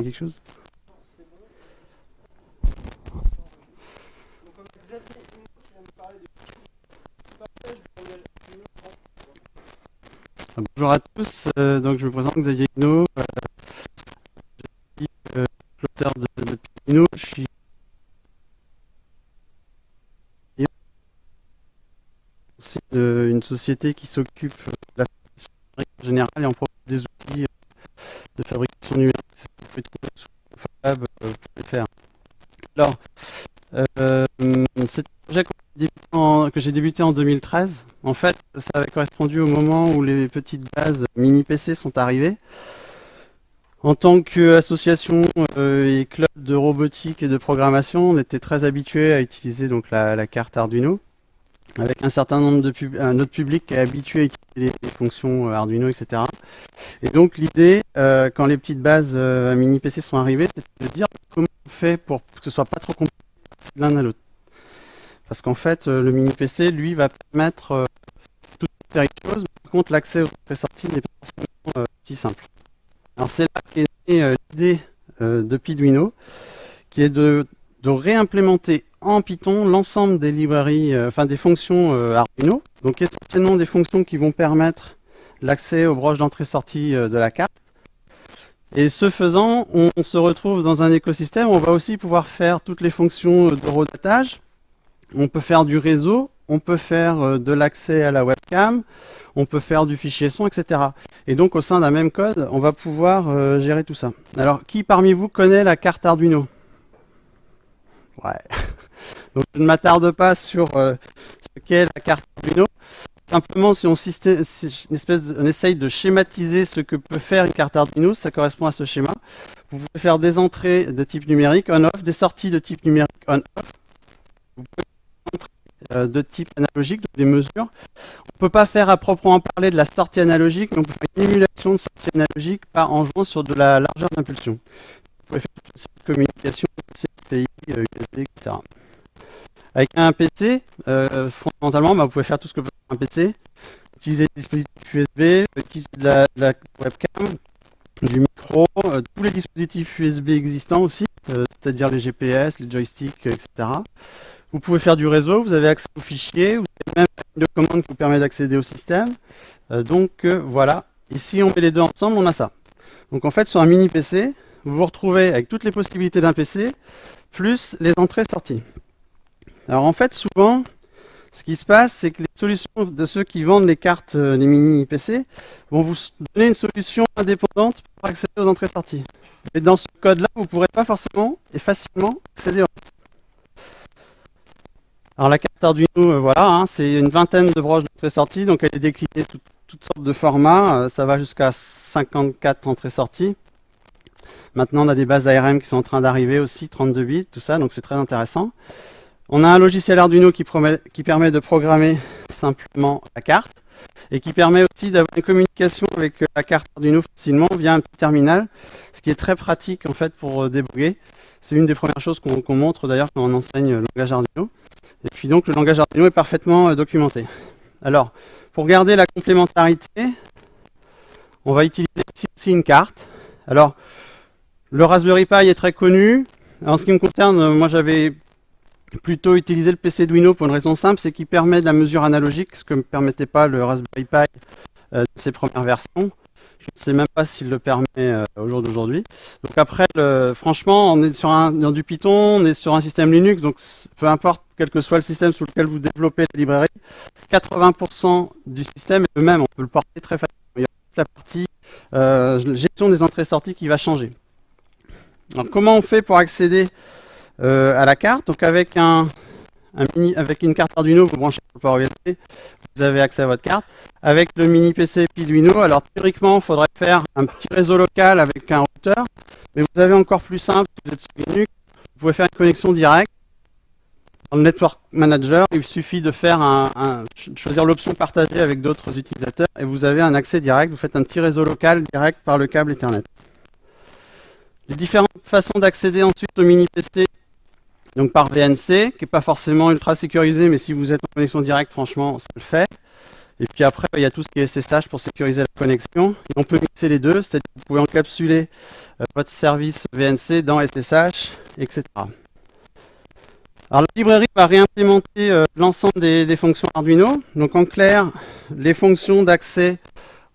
quelque chose? Bonjour à tous, euh, donc je me présente Xavier Guinot, euh, je suis euh, l'auteur de, de Guinot, je suis aussi de- une société qui s'occupe de la fabrication générale et on propose des outils euh, de fabrication numérique, pouvez trouver pour les faire. Alors, euh, c'est un projet que j'ai débuté en 2013. En fait, ça avait correspondu au moment où les petites bases mini PC sont arrivées. En tant qu'association euh, et club de robotique et de programmation, on était très habitué à utiliser donc la carte Arduino, avec un certain nombre de pub un autre public qui est habitué à utiliser les, fonctions euh, Arduino, etc. Et donc l'idée, euh, quand les petites bases euh, mini PC sont arrivées, c'était de dire comment on fait pour que ce soit pas trop compliqué de l'un à l'autre. Parce qu'en fait, le mini PC, lui, va permettre toute une série de choses. Par contre, l'accès aux entrées-sorties n'est pas forcément si simple. Alors c'est là qu'est l'idée de Piduino, qui est de réimplémenter en Python l'ensemble des librairies, euh, enfin des fonctions euh, Arduino. Donc essentiellement des fonctions qui vont permettre l'accès aux broches d'entrée-sortie euh, de la carte. Et ce faisant, on, se retrouve dans un écosystème où on va aussi pouvoir faire toutes les fonctions de redatage, on peut faire du réseau, on peut faire de l'accès à la webcam, on peut faire du fichier son, etc. Et donc au sein d'un même code, on va pouvoir gérer tout ça. Alors, qui parmi vous connaît la carte Arduino? Ouais. Donc je ne m'attarde pas sur euh, ce qu'est la carte Arduino. Simplement, si on, systé- si on essaye de schématiser ce que peut faire une carte Arduino, ça correspond à ce schéma. Vous pouvez faire des entrées de type numérique on-off, des sorties de type numérique on-off. Vous pouvez euh, de type analogique, donc des mesures. On ne peut pas faire à proprement parler de la sortie analogique, mais on peut faire une émulation de sortie analogique par en jouant sur de la largeur d'impulsion. Vous pouvez faire de communication, CPI, USB, etc. Avec un PC, euh, fondamentalement, bah, vous pouvez faire tout ce que peut faire un PC. Utiliser des dispositifs USB, utiliser de la, webcam, du micro, euh, tous les dispositifs USB existants aussi, euh, c'est-à-dire les GPS, les joysticks, etc. Vous pouvez faire du réseau, vous avez accès aux fichiers, vous avez même une commande qui vous permet d'accéder au système. Donc voilà, si on met les deux ensemble, on a ça. Donc en fait, sur un mini PC, vous vous retrouvez avec toutes les possibilités d'un PC, plus les entrées-sorties. Alors en fait, souvent, ce qui se passe, c'est que les solutions de ceux qui vendent les cartes, euh, les mini PC, vont vous donner une solution indépendante pour accéder aux entrées-sorties. Et dans ce code-là, vous ne pourrez pas forcément et facilement accéder aux alors la carte Arduino, euh, voilà, hein, c'est une vingtaine de broches d'entrée-sortie, donc elle est déclinée tout- toutes sortes de formats, euh, ça va jusqu'à 54 entrées-sorties. Maintenant on a des bases ARM qui sont en train d'arriver aussi, 32 bits, tout ça, donc c'est très intéressant. On a un logiciel Arduino qui, permet de programmer simplement la carte, et qui permet aussi d'avoir une communication avec euh, la carte Arduino facilement via un petit terminal, ce qui est très pratique en fait pour euh, débugger. C'est une des premières choses qu'on montre d'ailleurs quand on enseigne le langage Arduino. Et puis donc le langage Arduino est parfaitement euh, documenté. Alors, pour garder la complémentarité, on va utiliser ici aussi une carte. Alors, le Raspberry Pi est très connu. En ce qui me concerne, moi j'avais plutôt utilisé le PC Arduino pour une raison simple, c'est qu'il permet de la mesure analogique, ce que ne permettait pas le Raspberry Pi euh, dans ses premières versions. Je ne sais même pas s'il le permet euh, au jour d'aujourd'hui. Donc après, le- franchement, on est sur un, dans du Python, on est sur un système Linux, donc peu importe quel que soit le système sous lequel vous développez la librairie, 80% du système est le même, on peut le porter très facilement. Il y a juste la partie euh, gestion des entrées-sorties qui va changer. Alors comment on fait pour accéder à la carte Donc avec un, mini, avec une carte Arduino, vous branchez le port USB, vous avez accès à votre carte. Avec le mini PC Piduino, alors théoriquement, il faudrait faire un petit réseau local avec un routeur, mais vous avez encore plus simple, vous êtes sur Linux, vous pouvez faire une connexion directe. Dans le Network Manager, il suffit de faire un, un- ch- choisir l'option partagée avec d'autres utilisateurs et vous avez un accès direct. Vous faites un petit réseau local direct par le câble Ethernet. Les différentes façons d'accéder ensuite au mini PC, donc par VNC, qui n'est pas forcément ultra sécurisé, mais si vous êtes en connexion directe, franchement, ça le fait. Et puis après, il y a tout ce qui est SSH pour sécuriser la connexion. On peut mixer les deux, c'est-à-dire que vous pouvez encapsuler euh, votre service VNC dans SSH, etc. Alors la librairie va réimplémenter euh, l'ensemble des, des, fonctions Arduino. Donc en clair, les fonctions d'accès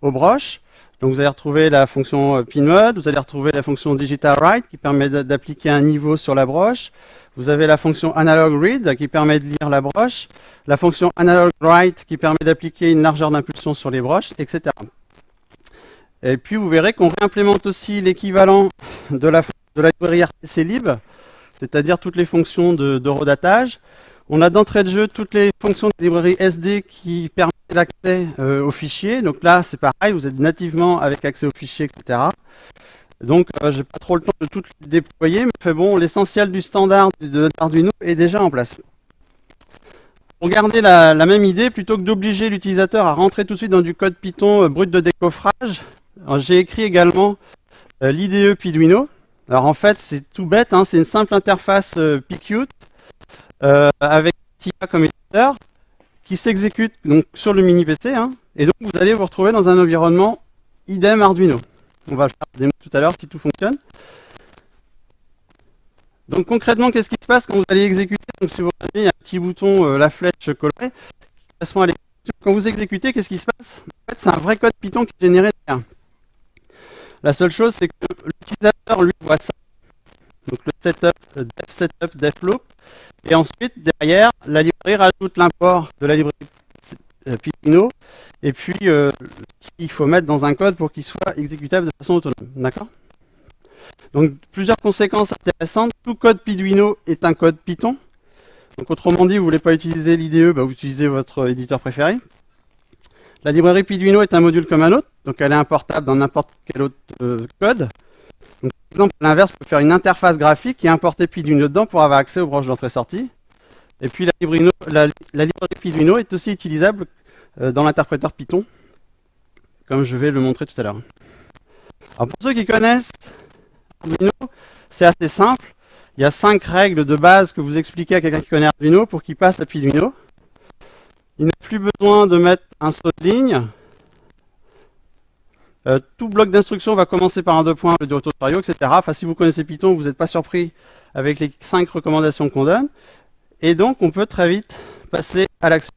aux broches. Donc vous allez retrouver la fonction euh, pinMode, vous allez retrouwer la fonction digital write qui permet d'appliquer un niveau sur la broche. Vous avez la fonction analog read qui permet de lire la broche, la fonction analog write qui permet d'appliquer une largeur d'impulsion sur les broches, etc. Et puis vous verrez qu'on réimplémente aussi l'équivalent de la, de la librairie RTC lib, c'est-à-dire toutes les fonctions de, de redatage. On a d'entrée de jeu toutes les fonctions de la librairie SD qui permettent l'accès euh, aux fichiers. Donc là, c'est pareil, vous êtes nativement avec accès aux fichiers, etc. Donc, euh, j'ai pas trop le temps de tout déployer, mais bon, l'essentiel du standard de Arduino est déjà en place. Pour garder la, même idée, plutôt que d'obliger l'utilisateur à rentrer tout de suite dans du code Python euh, brut de décoffrage, j'ai écrit également l'IDE Piduino. Alors en fait, c'est tout bête, hein, c'est une simple interface PQt avec TIA comme éditeur qui s'exécute donc sur le mini PC. Hein, et donc vous allez vous retrouver dans un environnement idem Arduino. On va le faire tout à l'heure si tout fonctionne. Donc concrètement, qu'est-ce qui se passe quand vous allez exécuter? Donc si vous regardez, il y a un petit bouton, euh, la flèche colorée, qui correspond à l'exécution. Quand vous exécutez, qu'est-ce qui se passe? En fait, c'est un vrai code Python qui est généré derrière. La seule chose, c'est que l'utilisateur, lui, voit ça. Donc le setup, def setup, def loop. Et ensuite, derrière, la librairie rajoute l'import de la librairie Python. Et puis, euh, il faut mettre dans un code pour qu'il soit exécutable de façon autonome. D'accord? Donc, plusieurs conséquences intéressantes. Tout code Piduino est un code Python. Donc, autrement dit, vous ne voulez pas utiliser l'IDE, bah, vous utilisez votre éditeur préféré. La librairie Piduino est un module comme un autre, donc elle est importable dans n'importe quel autre euh, code. Par exemple, à l'inverse, vous pouvez faire une interface graphique et importer Piduino dedans pour avoir accès aux branches d'entrée-sortie. Et puis la, librairie, la, est aussi utilisable euh, dans l'interpréteur Python, comme je vais le montrer tout à l'heure. Alors pour ceux qui connaissent Arduino, c'est assez simple. Il y a cinq règles de base que vous expliquez à quelqu'un qui connaît Arduino pour qu'il passe à Piduino. Il n'a plus besoin de mettre un saut de ligne. Euh, tout bloc d'instruction va commencer par un deux points, le tutoriel, etc. Enfin, si vous connaissez Python, vous n'êtes pas surpris avec les cinq recommandations qu'on donne. Et donc, on peut très vite passer à l'action.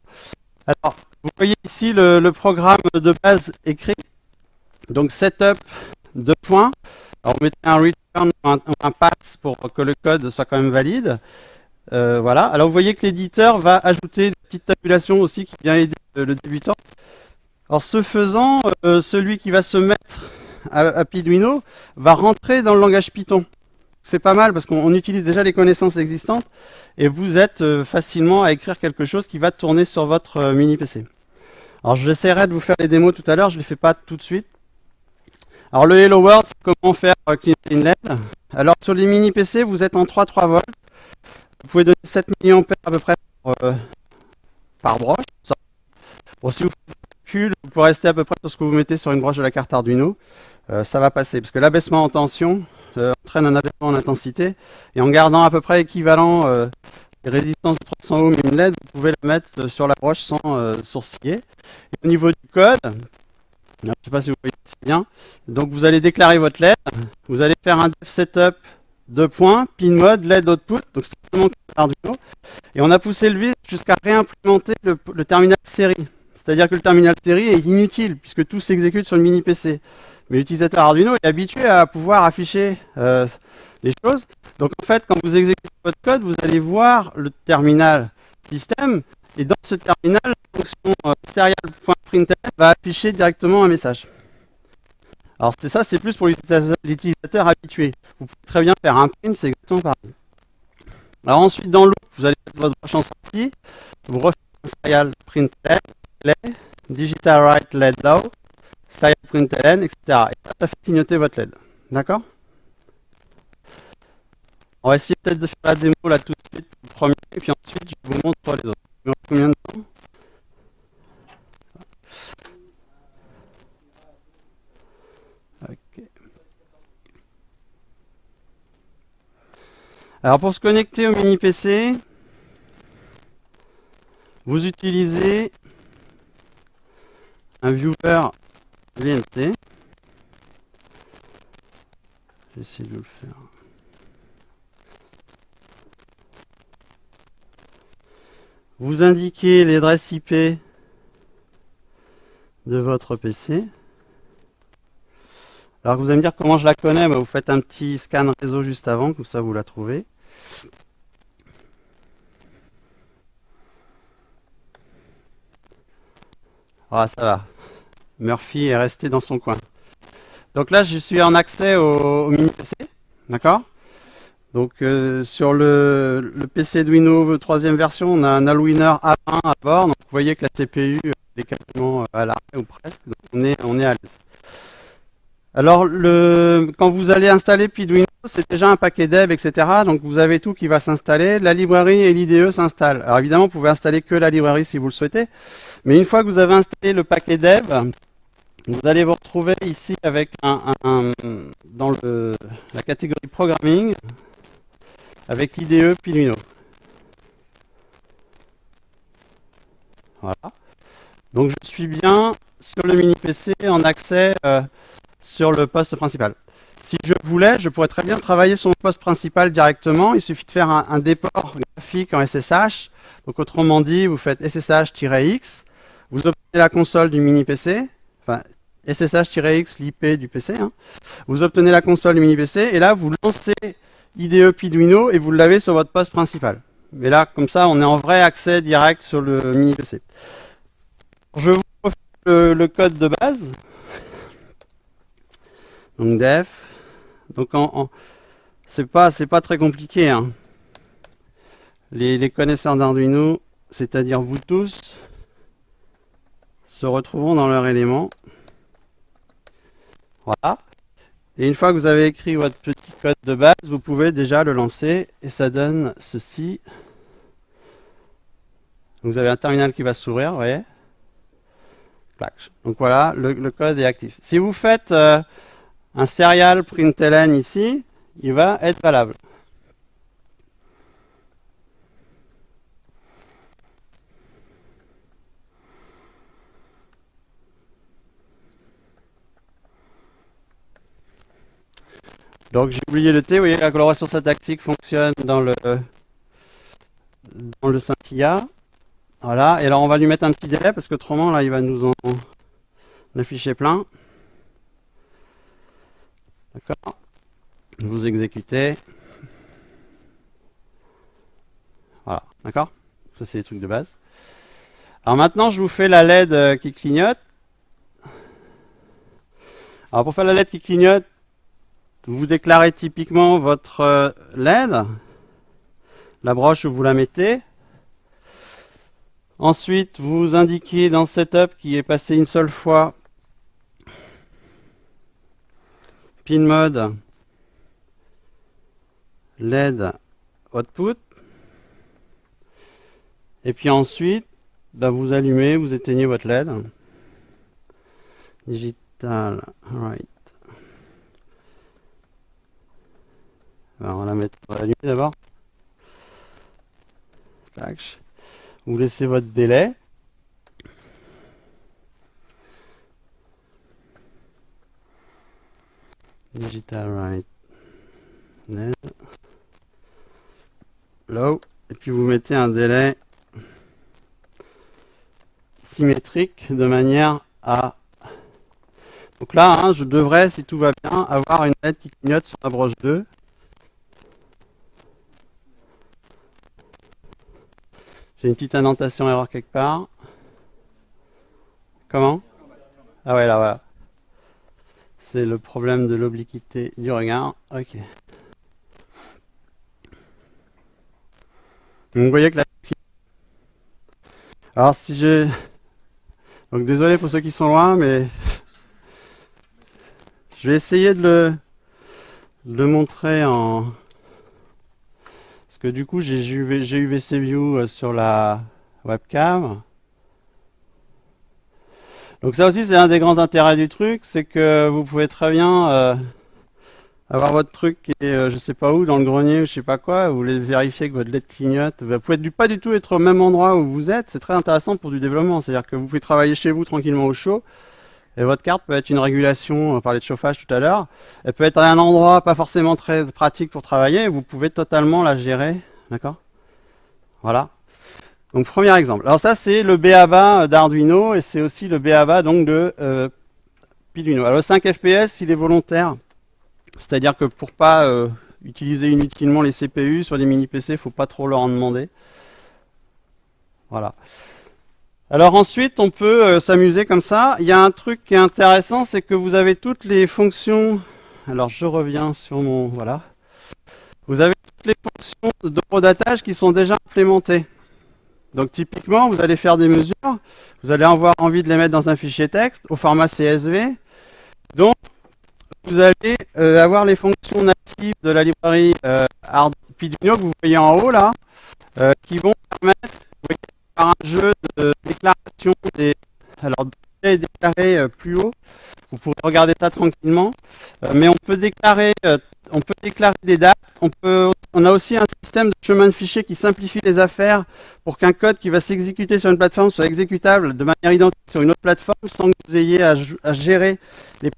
Alors, vous voyez ici le, programme de base écrit. Donc, setup, deux points. Alors, vous mettez un return ou un, un pass pour que le code soit quand même valide. Euh, voilà. Alors vous voyez que l'éditeur va ajouter une petite tabulation aussi qui vient aider le débutant. Alors ce faisant, euh, celui qui va se mettre à, à Piduino va rentrer dans le langage Python. C'est pas mal parce qu'on utilise déjà les connaissances existantes et vous êtes euh, facilement à écrire quelque chose qui va tourner sur votre euh, mini PC. Alors j'essaierai de vous faire les démos tout à l'heure, je ne les fais pas tout de suite. Alors le Hello World, c'est comment faire Clean LED. Alors sur les mini PC, vous êtes en 3-3 volts. Vous pouvez donner 7 mA à peu près par, broche. Bon, si vous vous pouvez rester à peu près sur ce que vous mettez sur une broche de la carte Arduino. Euh, ça va passer, parce que l'abaissement en tension euh, entraîne un abaissement en intensité. Et en gardant à peu près équivalent euh, les résistances de 300 ohms et une LED, vous pouvez la mettre sur la broche sans sourciller. Et au niveau du code, je ne sais pas si vous voyez bien, donc vous allez déclarer votre LED, vous allez faire un def setup deux points, pin mode, LED output, donc c'est simplement Arduino. Et on a poussé le vis jusqu'à réimplémenter le, terminal série. C'est-à-dire que le terminal série est inutile, puisque tout s'exécute sur le mini PC. Mais l'utilisateur Arduino est habitué à pouvoir afficher euh, les choses. Donc en fait, quand vous exécutez votre code, vous allez voir le terminal système, et dans ce terminal, la fonction euh, va afficher directement un message. Alors c'est ça, c'est plus pour l'utilisateur habitué. Vous pouvez très bien faire un print, c'est exactement pareil. Alors ensuite, dans l'autre, vous allez mettre votre broche en sortie, vous refaites un led, digital write led low, serial print ln, etc. Et ça, ça fait clignoter votre LED. D'accord? On va essayer peut-être de faire la démo là tout de suite, le premier, et puis ensuite je vous montre les autres. Mais combien de temps? Alors pour se connecter au mini PC, vous utilisez un viewer VNC. J'essaie de le faire. Vous indiquez l'adresse IP de votre PC. Alors vous allez me dire comment je la connais, bah, vous faites un petit scan réseau juste avant, comme ça vous la trouvez. Ah ça va. Murphy est resté dans son coin. Donc là je suis en accès au, mini PC, d'accord? Donc euh, sur le, PC Arduino troisième version, on a un Alwiner A1 à bord, donc vous voyez que la CPU est quasiment à l'arrêt ou presque, donc on est, on est à l'aise. Alors, quand vous allez installer Piduino, c'est déjà un paquet dev, etc. Donc, vous avez tout qui va s'installer. La librairie et l'IDE s'installent. Alors, évidemment, vous pouvez installer que la librairie si vous le souhaitez. Mais une fois que vous avez installé le paquet dev, vous allez vous retrouver ici avec un, dans la catégorie programming avec l'IDE Piduino. Voilà. Donc, je suis bien sur le mini PC en accès... Euh, sur le poste principal. Si je voulais, je pourrais très bien travailler sur mon poste principal directement. Il suffit de faire un, déport graphique en SSH. Donc autrement dit, vous faites SSH-X, vous obtenez la console du mini PC, enfin SSH-X, l'IP du PC. Hein. Vous obtenez la console du mini PC et là vous lancez IDE Piduino et vous l'avez sur votre poste principal. Mais là, comme ça, on est en vrai accès direct sur le mini PC. Je vous refais le code de base. Donc def. Donc en, c'est pas c'est pas très compliqué. Hein. Les, connaisseurs d'Arduino, c'est-à-dire vous tous, se retrouveront dans leur élément. Voilà. Et une fois que vous avez écrit votre petit code de base, vous pouvez déjà le lancer et ça donne ceci. Vous avez un terminal qui va s'ouvrir, vous voyez Donc voilà, le, code est actif. Si vous faites euh, un serial println ici, il va être valable. Donc j'ai oublié le T, vous voyez la coloration syntaxique fonctionne dans le dans le scintilla. Voilà, et alors on va lui mettre un petit délai parce qu'autrement là il va nous en afficher plein. D'accord Vous exécutez. Voilà, d'accord Ça, c'est les trucs de base. Alors maintenant, je vous fais la LED euh, qui clignote. Alors pour faire la LED qui clignote, vous déclarez typiquement votre euh, LED, la broche où vous la mettez. Ensuite, vous indiquez dans Setup qui est passé une seule fois pin mode LED output. Et puis ensuite, bah, vous allumez, vous éteignez votre LED. Digital, right. on va la mettre, allumer d'abord. Vous laissez votre délai. Digital right. Low. Et puis vous mettez un délai symétrique de manière à. Donc là hein, je devrais si tout va bien avoir une LED qui clignote sur la broche 2 j'ai une petite indentation erreur quelque part. Comment? Ah ouais là voilà c'est le problème de l'obliquité du regard. Ok. vous voyez que la... Alors si je... Donc désolé pour ceux qui sont loin, mais... Je vais essayer de le, le montrer en... Parce que du coup j'ai UVC View euh, sur la webcam. Donc ça aussi c'est un des grands intérêts du truc, c'est que vous pouvez très bien euh, avoir votre truc qui est euh, je sais pas où, dans le grenier ou je sais pas quoi, vous voulez vérifier que votre LED clignote, vous pouvez pas du tout être au même endroit où vous êtes, c'est très intéressant pour du développement, c'est-à-dire que vous pouvez travailler chez vous tranquillement au chaud, et votre carte peut être une régulation, on parlait de chauffage tout à l'heure, elle peut être à un endroit pas forcément très pratique pour travailler, vous pouvez totalement la gérer, d'accord? Voilà. Donc premier exemple. Alors ça c'est le BABA d'Arduino, et c'est aussi le BABA donc de euh. Alors le 5 FPS, il est volontaire, c'est-à-dire que pour pas euh, utiliser inutilement les CPU sur des mini PC, faut pas trop leur en demander. Voilà. Alors ensuite, on peut euh, s'amuser comme ça. Il y a un truc qui est intéressant, c'est que vous avez toutes les fonctions. Alors je reviens sur mon voilà. Vous avez toutes les fonctions de redatage qui sont déjà implémentées. Donc typiquement, vous allez faire des mesures, vous allez avoir envie de les mettre dans un fichier texte au format CSV. Donc vous allez euh, avoir les fonctions natives de la librairie euh, Arduino que vous voyez en haut là, euh, qui vont permettre, par un jeu de déclaration des... Alors, est déclaré euh, plus haut, vous pourrez regarder ça tranquillement, mais on peut déclarer des dates, on, a aussi un système de chemin de fichier qui simplifie les affaires pour qu'un code qui va s'exécuter sur une plateforme soit exécutable de manière identique sur une autre plateforme sans que vous ayez à, gérer les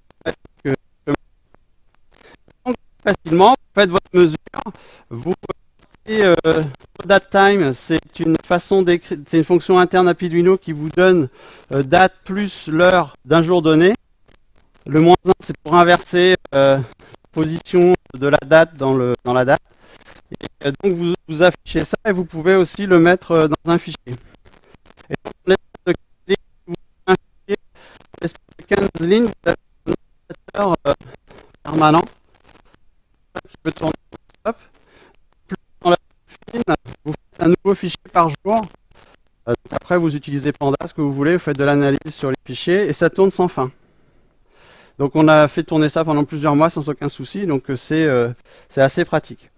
facilement, vous faites votre mesure, vous euh, c'est une façon d'écrire, c'est une fonction interne à Piduino qui vous donne euh, date plus l'heure d'un jour donné. Le moins 1, c'est pour inverser euh, position de la date dans, le, dans la date. Et euh, donc vous, vous affichez ça et vous pouvez aussi le mettre euh, dans un fichier. Et donc, fichier, l'espace de 15 lignes, vous avez un ordinateur euh, permanent qui peut tourner stop. Plus dans la fine, vous faites un nouveau fichier par jour. Après, vous utilisez Panda, ce que vous voulez, vous faites de l'analyse sur les fichiers et ça tourne sans fin. Donc on a fait tourner ça pendant plusieurs mois sans aucun souci, donc euh, c'est euh, assez pratique.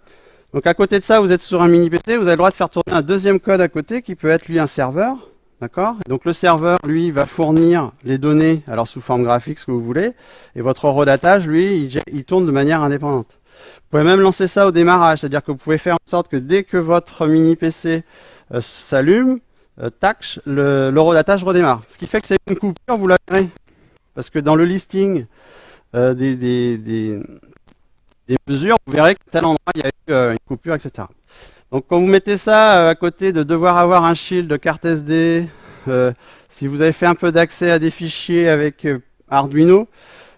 Donc à côté de ça, vous êtes sur un mini PC, vous avez le droit de faire tourner un deuxième code à côté qui peut être lui un serveur. D'accord? Donc le serveur, lui, va fournir les données, alors sous forme graphique, ce que vous voulez, et votre eurodatage, lui, il, tourne de manière indépendante. Vous pouvez même lancer ça au démarrage, c'est-à-dire que vous pouvez faire en sorte que dès que votre mini PC euh, s'allume, euh, tac, l'eurodatage redémarre. Ce qui fait que c'est une coupure, vous la. Parce que dans le listing euh, des, des, des, des, mesures, vous verrez qu'à tel endroit, il y a eu euh, une coupure, etc. Donc quand vous mettez ça euh, à côté de devoir avoir un shield de carte SD, euh, si vous avez fait un peu d'accès à des fichiers avec Arduino,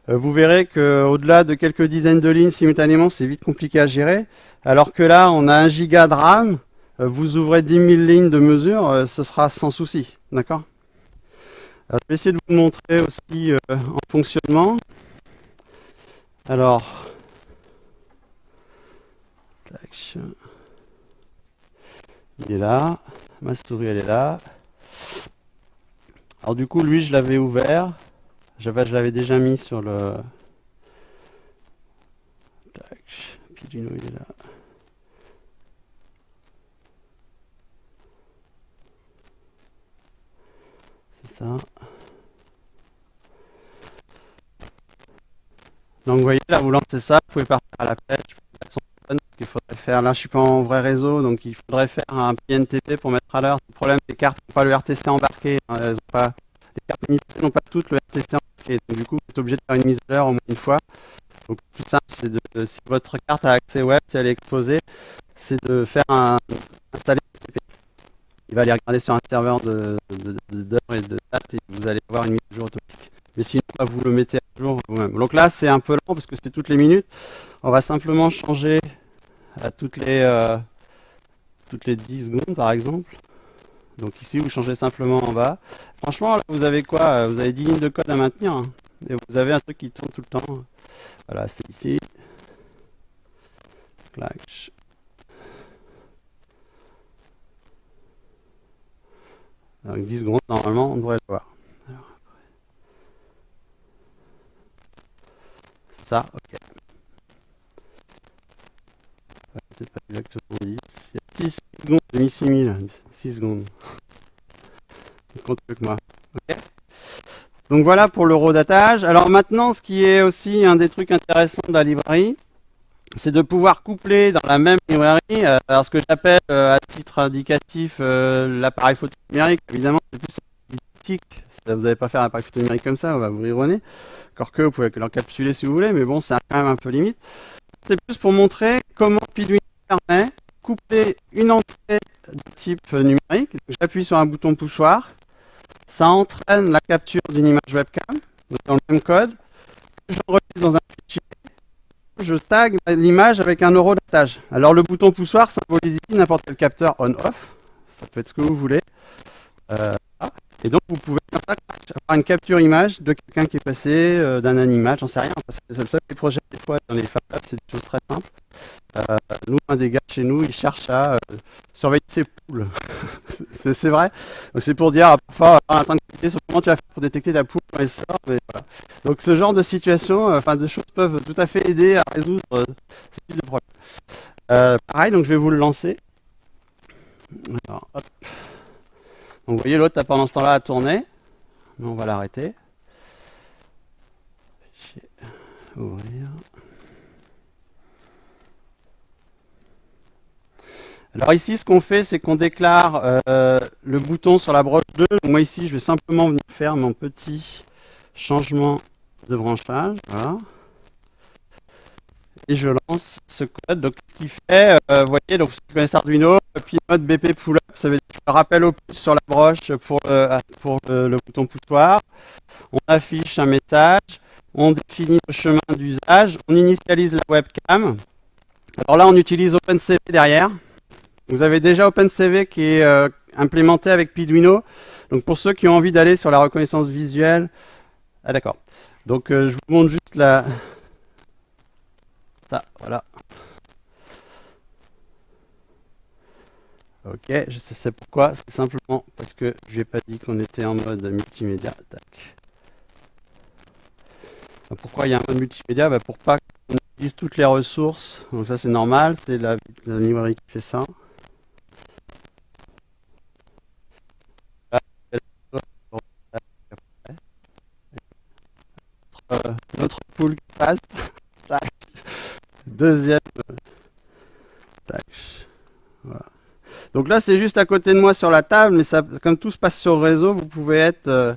vous verrez qu'au-delà de quelques dizaines de lignes simultanément, c'est vite compliqué à gérer. Alors que là, on a un giga de RAM, vous ouvrez 10 000 lignes de mesure, ce sera sans souci. D'accord? Je vais essayer de vous montrer aussi en fonctionnement. Alors, il est là, ma souris elle est là. Alors du coup, lui, je l'avais ouvert. Je l'avais déjà mis sur le... Tac. Il est là. C'est ça. Donc vous voyez, là, vous lancez ça, vous pouvez partir à la pêche, il faudrait faire, là je suis pas en vrai réseau, donc il faudrait faire un PNTP pour mettre à l'heure. Le problème, les cartes n'ont pas le RTC embarqué, hein, les cartes n'ont pas toutes le RTC embarqué, donc du coup vous êtes obligé de faire une mise à l'heure au moins une fois. Donc le plus simple, c'est de, si votre carte a accès web, si elle est exposée, c'est de faire un, installer. Il va aller regarder sur un serveur de, et de date et vous allez avoir une mise à jour automatique. Mais sinon, vous le mettez à jour vous-même. Donc là, c'est un peu lent parce que c'est toutes les minutes. On va simplement changer à toutes les, euh, toutes les 10 secondes, par exemple. Donc ici, vous changez simplement en bas. Franchement, là, vous avez quoi? Vous avez 10 lignes de code à maintenir. Hein. et vous avez un truc qui tourne tout le temps. Voilà, c'est ici. Clac. Donc 10 secondes, normalement, on devrait le voir. Ça, ok. Peut-être pas exactement 10. Il y a 6 secondes, j'ai mis 6000. 6 secondes. plus que moi. Donc voilà pour l'eurodatage. Alors maintenant, ce qui est aussi un des trucs intéressants de la librairie, c'est de pouvoir coupler dans la même librairie, euh, alors ce que j'appelle à titre indicatif l'appareil photo numérique, évidemment c'est plus didactique, vous n'allez pas faire un photo numérique comme ça, on va vous rironner, encore que vous pouvez l'encapsuler si vous voulez, mais bon c'est quand même un peu limite. C'est plus pour montrer comment Piduino permet coupler une entrée de type numérique. J'appuie sur un bouton poussoir, ça entraîne la capture d'une image webcam, dans le même code, j'enregistre dans un fichier, je tag l'image avec un euro d'attache. Alors le bouton poussoir symbolise ici n'importe quel capteur on-off, ça peut être ce que vous voulez. Euh, et donc vous pouvez avoir une capture image de quelqu'un qui est passé, euh, d'un animal, j'en sais rien. C'est ça les projets des fois dans les c'est des choses très simples. Euh, nous, un des gars chez nous, il cherche à euh, surveiller ses poules. c'est vrai. C'est pour dire, parfois, en train de cliquer sur comment tu vas faire pour détecter ta poule quand elle sort. Donc ce genre de situation, enfin de choses peuvent tout à fait aider à résoudre ce type de problème. pareil, donc je vais vous le lancer. Alors, hop. Donc vous voyez, l'autre a pendant ce temps-là à tourner. on va l'arrêter. Ouvrir. Alors ici, ce qu'on fait, c'est qu'on déclare euh, le bouton sur la broche 2. moi ici, je vais simplement venir faire mon petit changement de branchage. Voilà. Et je lance ce code. Donc ce qu'il fait, euh, vous voyez, donc vous connaissez Arduino, puis mode BP pull-up, ça veut rappelle au pouce sur la broche pour, euh, pour le bouton poussoir. On affiche un message, on définit le chemin d'usage, on initialise la webcam. Alors là, on utilise OpenCV derrière. Vous avez déjà OpenCV qui est euh, implémenté avec Piduino. Donc pour ceux qui ont envie d'aller sur la reconnaissance visuelle, ah d'accord. Donc euh, je vous montre juste la, ça, voilà. Ok, je sais pourquoi. C'est simplement parce que je n'ai pas dit qu'on était en mode multimédia. Pourquoi il y a un mode multimédia? Bah, Pour pas qu'on utilise toutes les ressources. Donc ça c'est normal, c'est la, librairie qui fait ça. notre poule qui passe. Deuxième. Voilà. Donc là, c'est juste à côté de moi sur la table, mais comme tout se passe sur le réseau, vous pouvez être euh,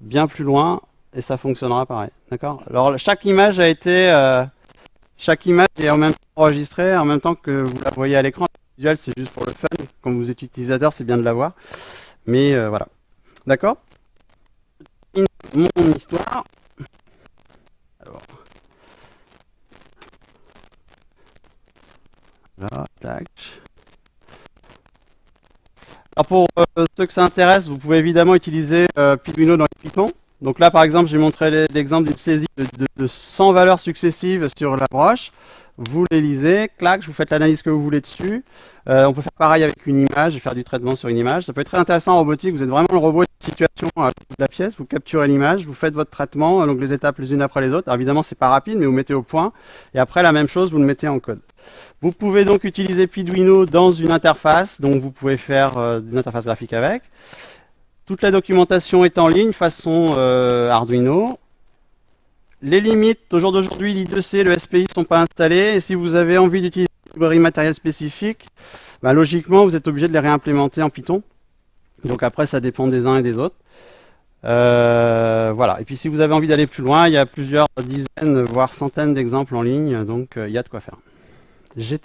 bien plus loin et ça fonctionnera pareil. D'accord? Alors, chaque image a été... Euh, chaque image est en même temps enregistrée, en même temps que vous la voyez à l'écran. Visuel, c'est juste pour le fun. Comme vous êtes utilisateur, c'est bien de l'avoir. Mais euh, voilà. D'accord? Mon histoire. Alors. Là, tac. Alors pour euh, ceux que ça intéresse, vous pouvez évidemment utiliser euh, dans Python. Donc là, par exemple, j'ai montré l'exemple d'une saisie de, de, 100 valeurs successives sur la broche vous les lisez, clac, vous faites l'analyse que vous voulez dessus. Euh, on peut faire pareil avec une image, faire du traitement sur une image. Ça peut être très intéressant en robotique, vous êtes vraiment le robot de situation à de la pièce, vous capturez l'image, vous faites votre traitement, donc les étapes les unes après les autres. Alors évidemment, c'est pas rapide, mais vous mettez au point. Et après, la même chose, vous le mettez en code. Vous pouvez donc utiliser Piduino dans une interface, donc vous pouvez faire euh, une interface graphique avec. Toute la documentation est en ligne façon euh, Arduino. Les limites, au jour d'aujourd'hui, l'I2C, le SPI ne sont pas installés. Et si vous avez envie d'utiliser une librairie matérielle spécifique, bah, logiquement, vous êtes obligé de les réimplémenter en Python. Donc après, ça dépend des uns et des autres. Euh, voilà. Et puis si vous avez envie d'aller plus loin, il y a plusieurs dizaines, voire centaines d'exemples en ligne. Donc euh, il y a de quoi faire. J'ai